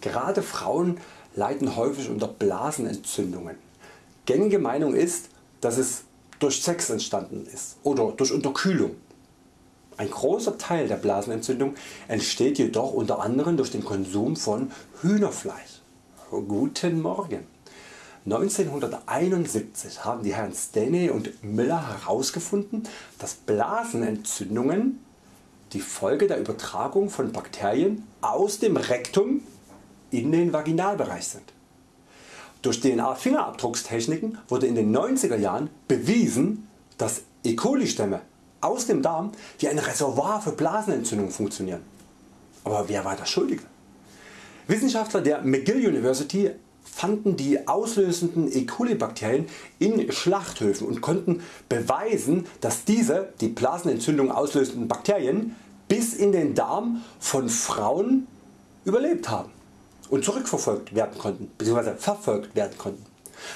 Gerade Frauen leiden häufig unter Blasenentzündungen. Gängige Meinung ist, dass es durch Sex entstanden ist oder durch Unterkühlung. Ein großer Teil der Blasenentzündung entsteht jedoch unter anderem durch den Konsum von Hühnerfleisch. Guten Morgen! 1971 haben die Herren Stanley und Miller herausgefunden, dass Blasenentzündungen die Folge der Übertragung von Bakterien aus dem Rektum in den Vaginalbereich sind. Durch DNA Fingerabdruckstechniken wurde in den 90er Jahren bewiesen, dass E. coli Stämme aus dem Darm wie ein Reservoir für Blasenentzündungen funktionieren. Aber wer war der Schuldige? Wissenschaftler der McGill University fanden die auslösenden E. coli Bakterien in Schlachthöfen und konnten beweisen dass diese die Blasenentzündung auslösenden Bakterien bis in den Darm von Frauen überlebt haben und zurückverfolgt werden konnten bzw. verfolgt werden konnten.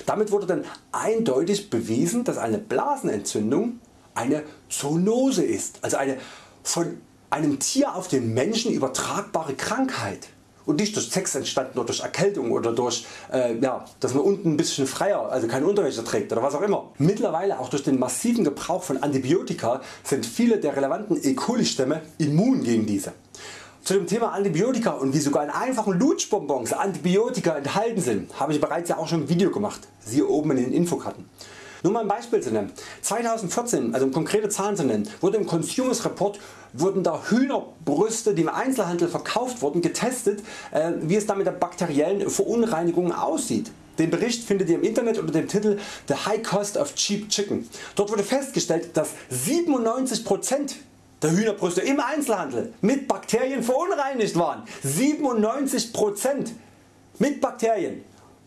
Damit wurde dann eindeutig bewiesen dass eine Blasenentzündung eine Zoonose ist, also eine von einem Tier auf den Menschen übertragbare Krankheit und nicht durch Sex entstanden oder durch Erkältung oder durch äh, ja, dass man unten ein bisschen freier, also keine Unterwäsche trägt oder was auch immer. Mittlerweile auch durch den massiven Gebrauch von Antibiotika sind viele der relevanten E. coli Stämme immun gegen diese. Zu dem Thema Antibiotika und wie sogar in einfachen Lutschbonbons Antibiotika enthalten sind, habe ich bereits ja auch schon ein Video gemacht, siehe oben in den Infokarten. Nur mal ein Beispiel zu nennen. 2014, also um konkrete Zahlen zu nennen, wurde im Consumers Report wurden da Hühnerbrüste die im Einzelhandel verkauft wurden getestet äh, wie es da mit der bakteriellen Verunreinigung aussieht. Den Bericht findet ihr im Internet unter dem Titel The High Cost of Cheap Chicken. Dort wurde festgestellt dass 97% der Hühnerbrüste im Einzelhandel mit Bakterien verunreinigt waren. 97% mit Bakterien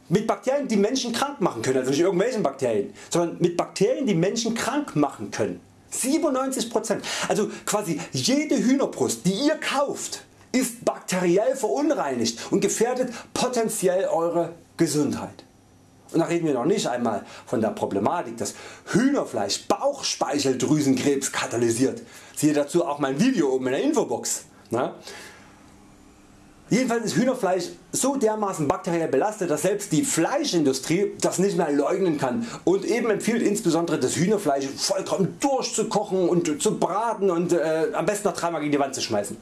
mit Bakterien die Menschen krank machen können, also nicht irgendwelchen Bakterien, sondern mit Bakterien die Menschen krank machen können. 97%. Also quasi jede Hühnerbrust die ihr kauft ist bakteriell verunreinigt und gefährdet potenziell Eure Gesundheit. Und da reden wir noch nicht einmal von der Problematik dass Hühnerfleisch Bauchspeicheldrüsenkrebs katalysiert. Siehe dazu auch mein Video oben in der Infobox. Na? Jedenfalls ist Hühnerfleisch so dermaßen bakteriell belastet, dass selbst die Fleischindustrie das nicht mehr leugnen kann und eben empfiehlt insbesondere das Hühnerfleisch vollkommen durchzukochen und zu braten und äh, am besten noch dreimal gegen die Wand zu schmeißen.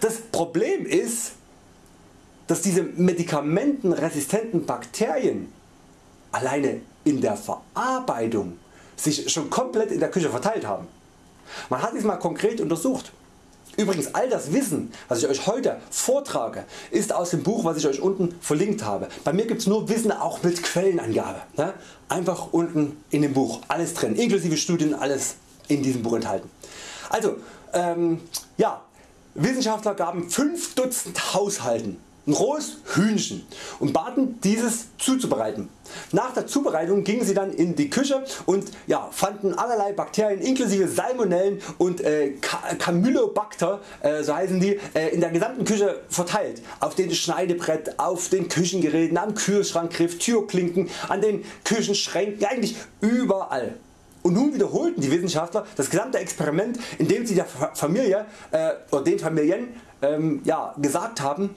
Das Problem ist, dass diese medikamentenresistenten Bakterien alleine in der Verarbeitung sich schon komplett in der Küche verteilt haben. Man hat dies mal konkret untersucht. Übrigens all das Wissen was ich Euch heute vortrage ist aus dem Buch was ich Euch unten verlinkt habe. Bei mir gibt es nur Wissen auch mit Quellenangabe. Ne? Einfach unten in dem Buch alles drin inklusive Studien alles in diesem Buch enthalten. Also ähm, ja, Wissenschaftler gaben 5 Dutzend Haushalten ein rohes Hühnchen und baten dieses zuzubereiten. Nach der Zubereitung gingen sie dann in die Küche und ja, fanden allerlei Bakterien inklusive Salmonellen und äh, Campylobacter äh, so heißen die, äh, in der gesamten Küche verteilt. Auf dem Schneidebrett, auf den Küchengeräten, am Kühlschrankgriff, Türklinken, an den Küchenschränken, eigentlich überall. Und nun wiederholten die Wissenschaftler das gesamte Experiment indem sie der Familie äh, oder den Familien ähm, ja, gesagt haben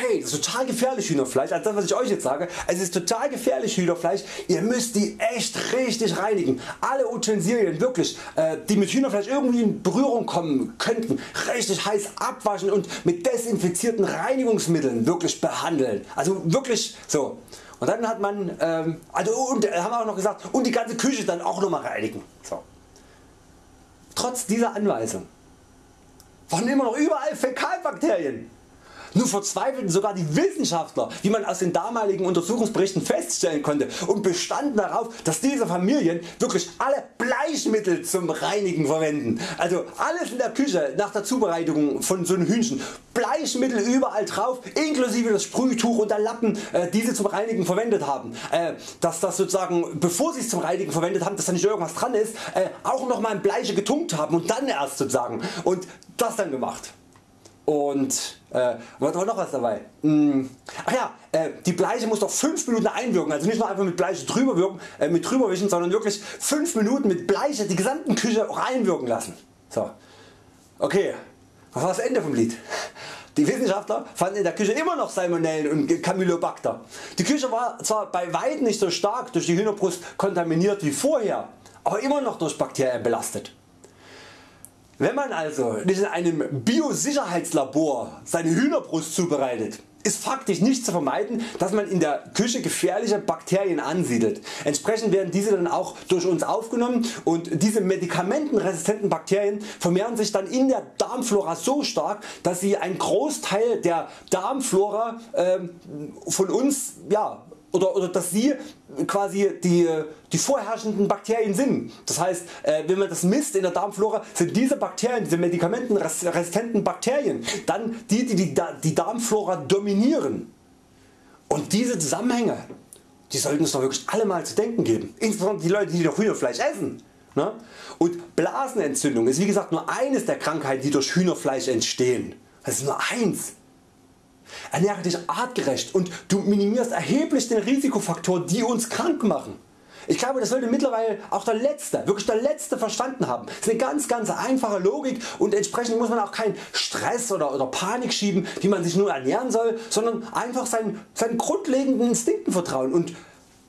hey das ist total gefährlich Hühnerfleisch, als das was ich Euch jetzt sage, es ist total gefährlich Hühnerfleisch, ihr müsst die echt richtig reinigen. Alle Utensilien wirklich äh, die mit Hühnerfleisch irgendwie in Berührung kommen könnten, richtig heiß abwaschen und mit desinfizierten Reinigungsmitteln wirklich behandeln. Also wirklich so. Und dann hat man, ähm, also und äh, haben auch noch gesagt, und die ganze Küche dann auch nochmal reinigen. So. Trotz dieser Anweisung waren immer noch überall Fäkalbakterien. Nun verzweifelten sogar die Wissenschaftler wie man aus den damaligen Untersuchungsberichten feststellen konnte und bestanden darauf dass diese Familien wirklich alle Bleichmittel zum Reinigen verwenden. Also alles in der Küche nach der Zubereitung von so einem Hühnchen. Bleichmittel überall drauf inklusive das Sprühtuch und der Lappen äh, die sie zum Reinigen verwendet haben. Äh, dass das sozusagen bevor sie es zum Reinigen verwendet haben dass da nicht irgendwas dran ist äh, auch nochmal in Bleiche getunkt haben und dann erst sozusagen und das dann gemacht. Und äh, war noch was dabei? Hm. Ach ja, äh, die Bleiche muss doch 5 Minuten einwirken, also nicht nur einfach mit Bleiche drüber wirken, äh, mit drüber wischen, sondern wirklich 5 Minuten mit Bleiche die gesamten Küche auch einwirken lassen. So. Okay, was war das Ende vom Lied? Die Wissenschaftler fanden in der Küche immer noch Salmonellen und Campylobacter. Die Küche war zwar bei weitem nicht so stark durch die Hühnerbrust kontaminiert wie vorher, aber immer noch durch Bakterien belastet. Wenn man also nicht in einem Biosicherheitslabor seine Hühnerbrust zubereitet, ist faktisch nicht zu vermeiden, dass man in der Küche gefährliche Bakterien ansiedelt. Entsprechend werden diese dann auch durch uns aufgenommen und diese medikamentenresistenten Bakterien vermehren sich dann in der Darmflora so stark, dass sie einen Großteil der Darmflora äh, von uns ja, oder, oder dass sie quasi die, die vorherrschenden Bakterien sind. Das heißt äh, wenn man das misst in der Darmflora sind diese Bakterien, diese medikamentenresistenten Bakterien dann die die die, die Darmflora dominieren. Und diese Zusammenhänge die sollten uns doch wirklich alle mal zu denken geben. Insbesondere die Leute die doch Hühnerfleisch essen. Ne? Und Blasenentzündung ist wie gesagt nur eines der Krankheiten die durch Hühnerfleisch entstehen. Das ist nur eins. Ernähre dich artgerecht und du minimierst erheblich den Risikofaktoren die uns krank machen. Ich glaube das sollte mittlerweile auch der Letzte, wirklich der Letzte verstanden haben. Das ist eine ganz ganz einfache Logik und entsprechend muss man auch keinen Stress oder, oder Panik schieben wie man sich nur ernähren soll, sondern einfach seinen, seinen grundlegenden Instinkten vertrauen und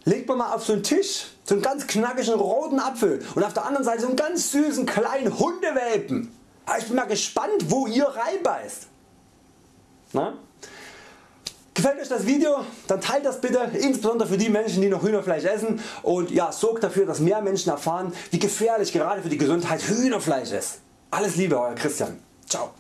legt man mal auf so einen Tisch so einen ganz knackigen roten Apfel und auf der anderen Seite so einen ganz süßen kleinen Hundewelpen. Ich bin mal gespannt wo ihr reinbeißt. Na? Gefällt Euch das Video, dann teilt das bitte, insbesondere für die Menschen die noch Hühnerfleisch essen und ja, sorgt dafür dass mehr Menschen erfahren wie gefährlich gerade für die Gesundheit Hühnerfleisch ist. Alles Liebe Euer Christian. Ciao.